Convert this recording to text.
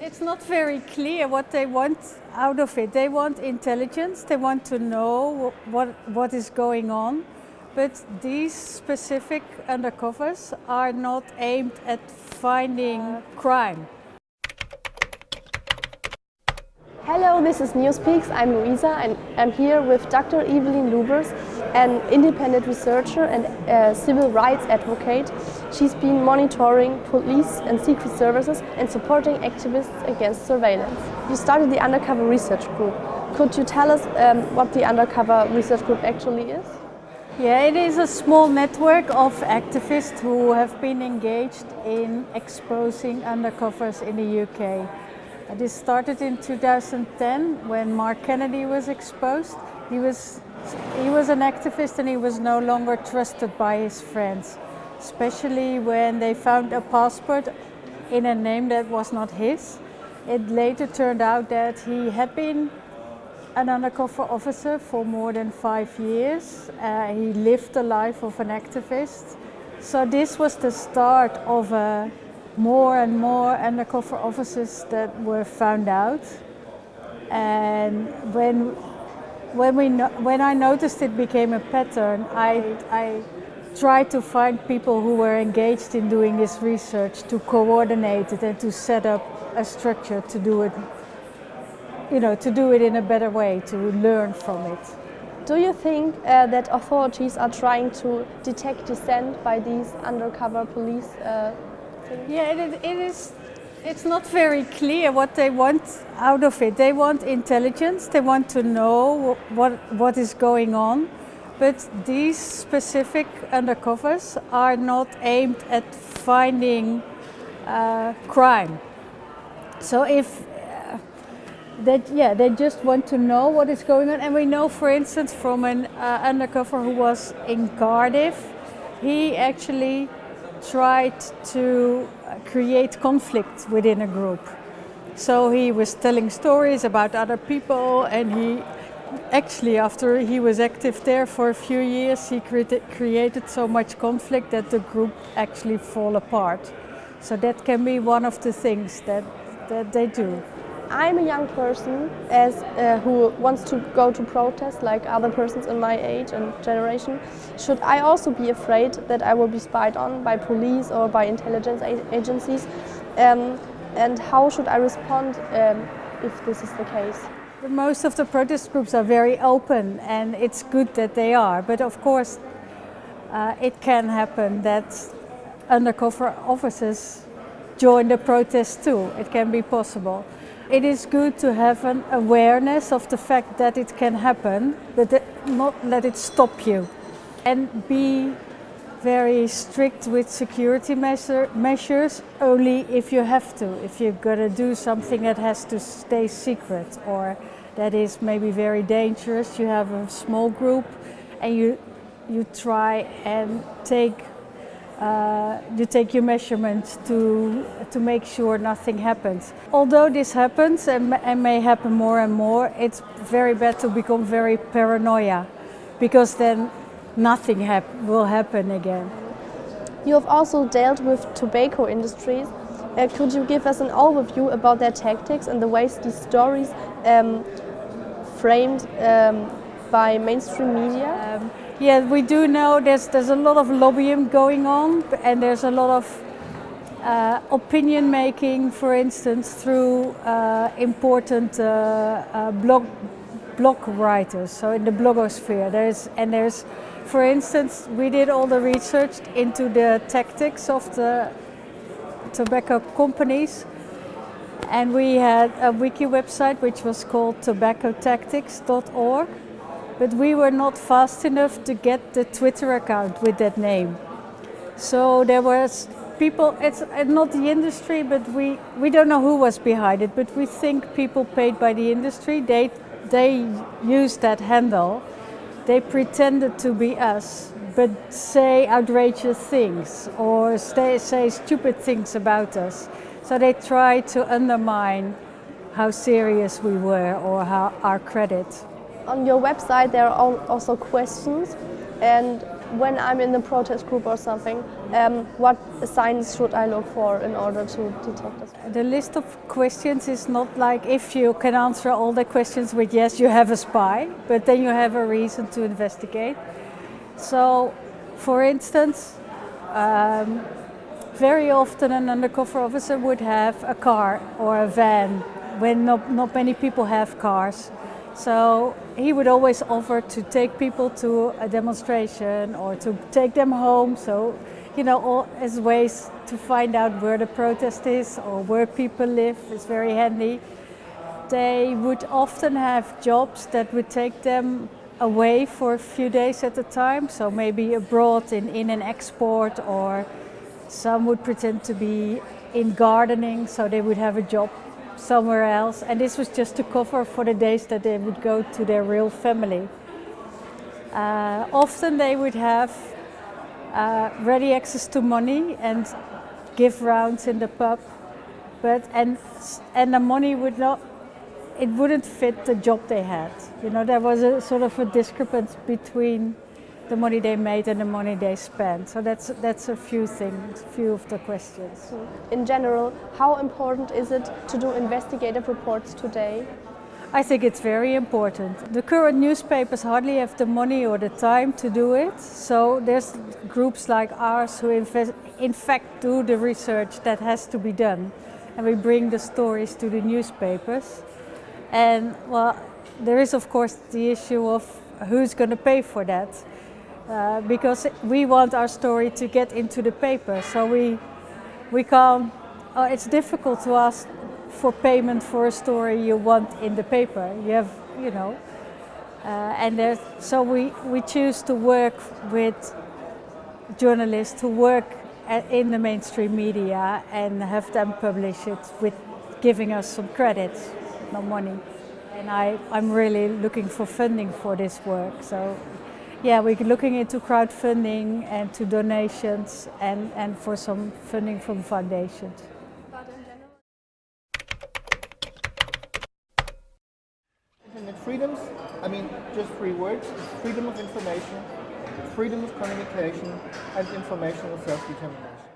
it's not very clear what they want out of it. They want intelligence, they want to know what, what is going on, but these specific undercovers are not aimed at finding uh, crime. Hello, this is Newspeaks. I'm Luisa and I'm here with Dr. Evelyn Lubbers, an independent researcher and civil rights advocate. She's been monitoring police and secret services and supporting activists against surveillance. You started the Undercover Research Group. Could you tell us um, what the Undercover Research Group actually is? Yeah, it is a small network of activists who have been engaged in exposing undercovers in the UK. This started in 2010 when Mark Kennedy was exposed. He was, he was an activist and he was no longer trusted by his friends, especially when they found a passport in a name that was not his. It later turned out that he had been an undercover officer for more than five years. Uh, he lived the life of an activist. So this was the start of a more and more undercover officers that were found out. And when, when, we no, when I noticed it became a pattern, I, I tried to find people who were engaged in doing this research to coordinate it and to set up a structure to do it, you know, to do it in a better way, to learn from it. Do you think uh, that authorities are trying to detect dissent by these undercover police uh, yeah, it, it is. It's not very clear what they want out of it. They want intelligence. They want to know what what is going on, but these specific undercovers are not aimed at finding uh, crime. So if uh, that yeah they just want to know what is going on and we know for instance from an uh, undercover who was in Cardiff he actually tried to uh, create conflict within a group. So he was telling stories about other people and he actually after he was active there for a few years he created so much conflict that the group actually fall apart. So that can be one of the things that, that they do. I'm a young person as uh, who wants to go to protest like other persons in my age and generation. Should I also be afraid that I will be spied on by police or by intelligence agencies? Um, and how should I respond um, if this is the case? Most of the protest groups are very open and it's good that they are. But of course, uh, it can happen that undercover officers join the protest too. It can be possible. It is good to have an awareness of the fact that it can happen, but not let it stop you. And be very strict with security measure, measures only if you have to, if you're going to do something that has to stay secret or that is maybe very dangerous. You have a small group and you, you try and take uh, you take your measurements to, to make sure nothing happens. Although this happens and, and may happen more and more, it's very bad to become very paranoia because then nothing hap will happen again. You have also dealt with tobacco industries. Uh, could you give us an overview about their tactics and the ways these stories um, framed um, by mainstream media? Um, yeah, we do know there's, there's a lot of lobbying going on and there's a lot of uh, opinion making, for instance, through uh, important uh, uh, blog, blog writers, so in the blogosphere. There's, and there's, for instance, we did all the research into the tactics of the tobacco companies and we had a wiki website which was called tobaccotactics.org but we were not fast enough to get the Twitter account with that name. So there was people, it's uh, not the industry, but we, we don't know who was behind it, but we think people paid by the industry, they, they used that handle. They pretended to be us, but say outrageous things or say, say stupid things about us. So they tried to undermine how serious we were or how our credit on your website there are also questions and when I'm in the protest group or something, um, what signs should I look for in order to detect this? The list of questions is not like if you can answer all the questions with yes, you have a spy, but then you have a reason to investigate. So, for instance, um, very often an undercover officer would have a car or a van when not, not many people have cars. So he would always offer to take people to a demonstration or to take them home. So, you know, all as ways to find out where the protest is or where people live is very handy. They would often have jobs that would take them away for a few days at a time. So maybe abroad in, in an export or some would pretend to be in gardening. So they would have a job somewhere else. And this was just to cover for the days that they would go to their real family. Uh, often they would have uh, ready access to money and give rounds in the pub, but and and the money would not, it wouldn't fit the job they had. You know, there was a sort of a discrepancy between the money they made and the money they spent. So that's, that's a few things, few of the questions. In general, how important is it to do investigative reports today? I think it's very important. The current newspapers hardly have the money or the time to do it. So there's groups like ours who in fact do the research that has to be done. And we bring the stories to the newspapers. And well, there is of course the issue of who's going to pay for that. Uh, because we want our story to get into the paper. So we, we can't, uh, it's difficult to ask for payment for a story you want in the paper. You have, you know, uh, and so we, we choose to work with journalists who work in the mainstream media and have them publish it with giving us some credits, no money. And I, I'm really looking for funding for this work. So yeah, we're looking into crowdfunding and to donations and, and for some funding from foundations. Internet freedoms, I mean, just three words, freedom of information, freedom of communication, and informational self-determination.